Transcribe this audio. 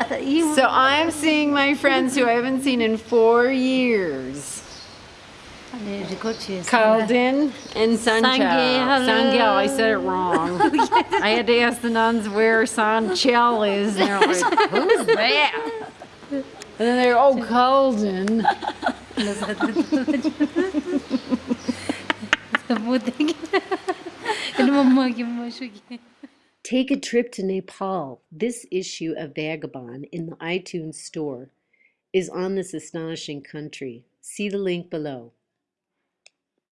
so I'm seeing my friends who I haven't seen in four years. Calden and Sanchel. Sanchel, oh, I said it wrong. Oh, I had to ask the nuns where Sanchel is, and they're like, who's that? And then they're, oh, Calden. It's the Take a trip to Nepal. This issue of Vagabond in the iTunes store is on this astonishing country. See the link below.